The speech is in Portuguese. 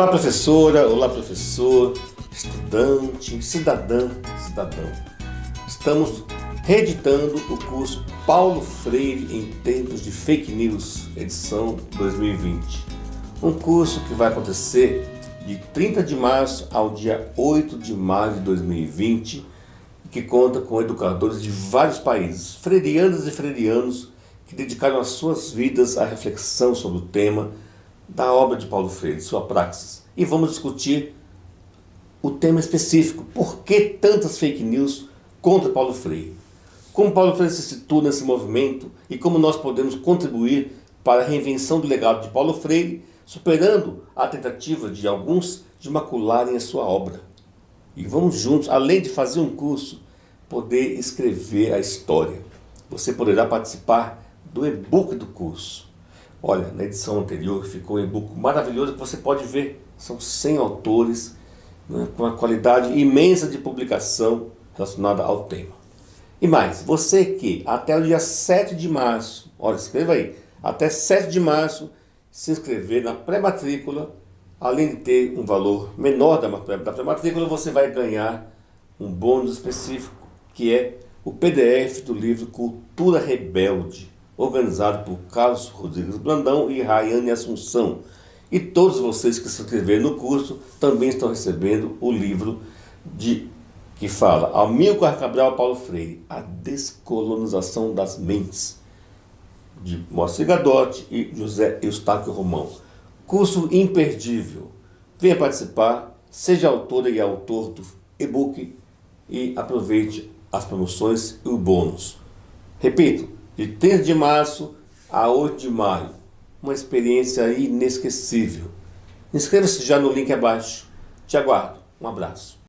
Olá professora, olá professor, estudante, cidadã, cidadão. Estamos reeditando o curso Paulo Freire em tempos de fake news, edição 2020. Um curso que vai acontecer de 30 de março ao dia 8 de maio de 2020 que conta com educadores de vários países, freirianas e freirianos que dedicaram as suas vidas à reflexão sobre o tema da obra de Paulo Freire, sua praxis. E vamos discutir o tema específico, por que tantas fake news contra Paulo Freire? Como Paulo Freire se situa nesse movimento e como nós podemos contribuir para a reinvenção do legado de Paulo Freire, superando a tentativa de alguns de macularem a sua obra. E vamos juntos, além de fazer um curso, poder escrever a história. Você poderá participar do e-book do curso. Olha, na edição anterior ficou um e-book maravilhoso que você pode ver. São 100 autores né, com uma qualidade imensa de publicação relacionada ao tema. E mais, você que até o dia 7 de março, olha, escreva aí, até 7 de março, se inscrever na pré-matrícula, além de ter um valor menor da pré-matrícula, você vai ganhar um bônus específico, que é o PDF do livro Cultura Rebelde, organizado por Carlos Rodrigues Blandão e Rayane Assunção. E todos vocês que se inscreveram no curso também estão recebendo o livro de, que fala Amilcar Cabral Paulo Freire, A Descolonização das Mentes, de Moacir Gadotti e José Eustáquio Romão. Curso imperdível. Venha participar, seja autora e autor do e-book e aproveite as promoções e o bônus. Repito, de 3 de março a 8 de maio. Uma experiência inesquecível. Inscreva-se já no link abaixo. Te aguardo. Um abraço.